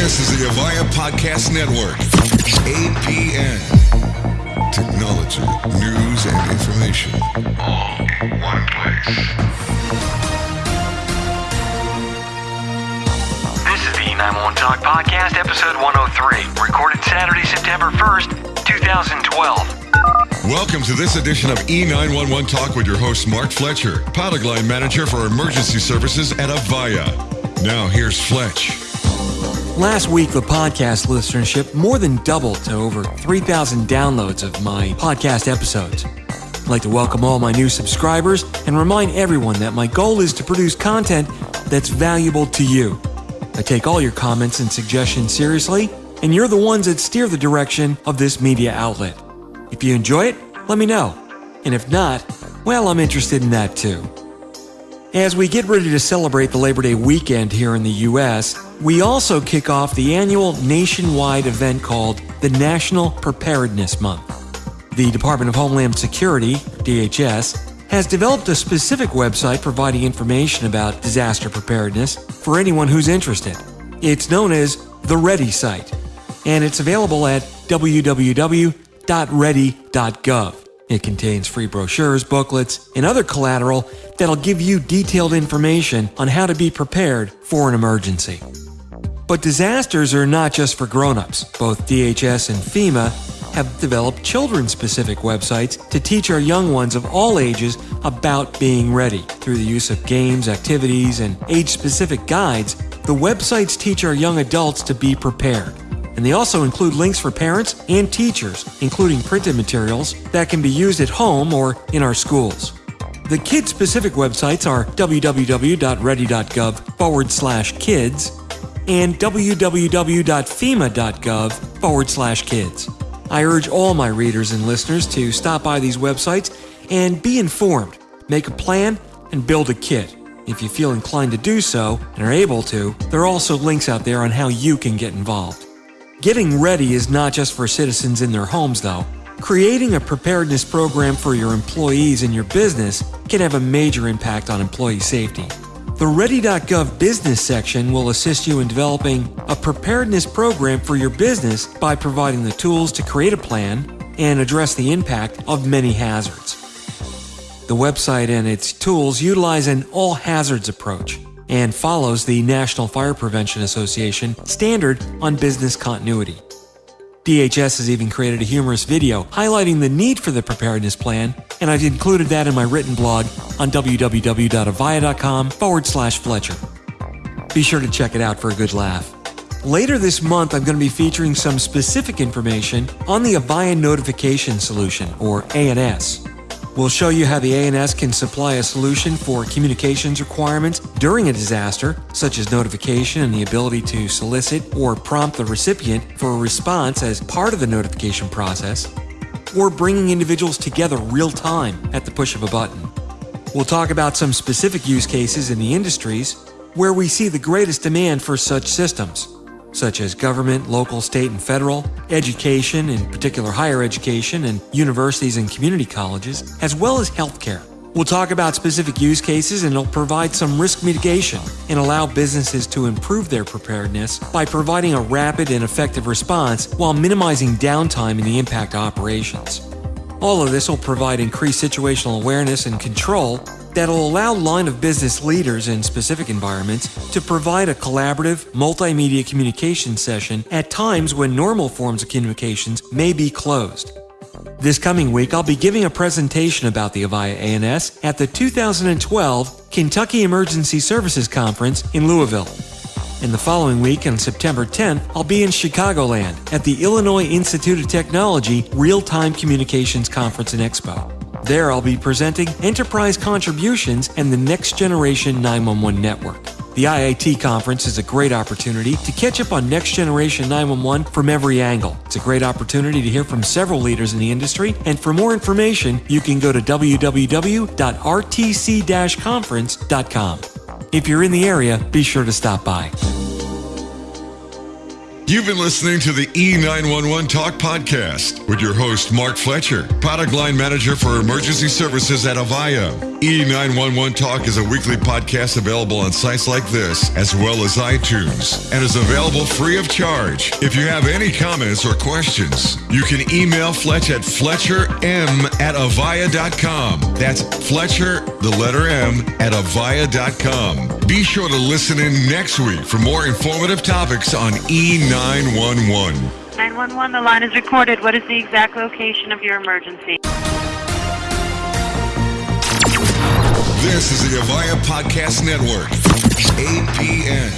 This is the Avaya Podcast Network. APN. Technology, news, and information. All in one place. This is the 911 Talk Podcast, episode 103, recorded Saturday, September 1st, 2012. Welcome to this edition of E911 Talk with your host, Mark Fletcher, product line manager for emergency services at Avaya. Now, here's Fletch. Last week, the podcast listenership more than doubled to over 3,000 downloads of my podcast episodes. I'd like to welcome all my new subscribers and remind everyone that my goal is to produce content that's valuable to you. I take all your comments and suggestions seriously, and you're the ones that steer the direction of this media outlet. If you enjoy it, let me know. And if not, well, I'm interested in that too. As we get ready to celebrate the Labor Day weekend here in the U.S., we also kick off the annual nationwide event called the National Preparedness Month. The Department of Homeland Security, DHS, has developed a specific website providing information about disaster preparedness for anyone who's interested. It's known as the Ready site, and it's available at www.ready.gov. It contains free brochures, booklets, and other collateral that'll give you detailed information on how to be prepared for an emergency. But disasters are not just for grown-ups. Both DHS and FEMA have developed children-specific websites to teach our young ones of all ages about being ready. Through the use of games, activities, and age-specific guides, the websites teach our young adults to be prepared and they also include links for parents and teachers, including printed materials that can be used at home or in our schools. The kid specific websites are www.ready.gov forward slash kids and www.fema.gov forward slash kids. I urge all my readers and listeners to stop by these websites and be informed, make a plan, and build a kit. If you feel inclined to do so and are able to, there are also links out there on how you can get involved. Getting ready is not just for citizens in their homes, though. Creating a preparedness program for your employees and your business can have a major impact on employee safety. The Ready.gov business section will assist you in developing a preparedness program for your business by providing the tools to create a plan and address the impact of many hazards. The website and its tools utilize an all hazards approach and follows the National Fire Prevention Association standard on business continuity. DHS has even created a humorous video highlighting the need for the preparedness plan, and I've included that in my written blog on www.avaya.com forward slash Fletcher. Be sure to check it out for a good laugh. Later this month, I'm going to be featuring some specific information on the Avaya Notification Solution, or ANS. We'll show you how the ANS can supply a solution for communications requirements during a disaster, such as notification and the ability to solicit or prompt the recipient for a response as part of the notification process, or bringing individuals together real time at the push of a button. We'll talk about some specific use cases in the industries where we see the greatest demand for such systems such as government, local, state, and federal, education, in particular higher education, and universities and community colleges, as well as healthcare. We'll talk about specific use cases and it'll provide some risk mitigation and allow businesses to improve their preparedness by providing a rapid and effective response while minimizing downtime in the impact operations. All of this will provide increased situational awareness and control that'll allow line of business leaders in specific environments to provide a collaborative, multimedia communication session at times when normal forms of communications may be closed. This coming week, I'll be giving a presentation about the Avaya ANS at the 2012 Kentucky Emergency Services Conference in Louisville. And the following week, on September 10th, I'll be in Chicagoland at the Illinois Institute of Technology Real Time Communications Conference and Expo. There, I'll be presenting enterprise contributions and the next generation 911 network. The IIT conference is a great opportunity to catch up on next generation 911 from every angle. It's a great opportunity to hear from several leaders in the industry, and for more information, you can go to www.rtc-conference.com. If you're in the area, be sure to stop by. You've been listening to the E911 Talk podcast with your host, Mark Fletcher, product line manager for emergency services at Avaya. E911 Talk is a weekly podcast available on sites like this, as well as iTunes, and is available free of charge. If you have any comments or questions, you can email Fletch at fletcherm at avaya.com. That's Fletcher, the letter M, at avaya.com. Be sure to listen in next week for more informative topics on E911. 911, the line is recorded. What is the exact location of your emergency? This is the Avaya Podcast Network, APN.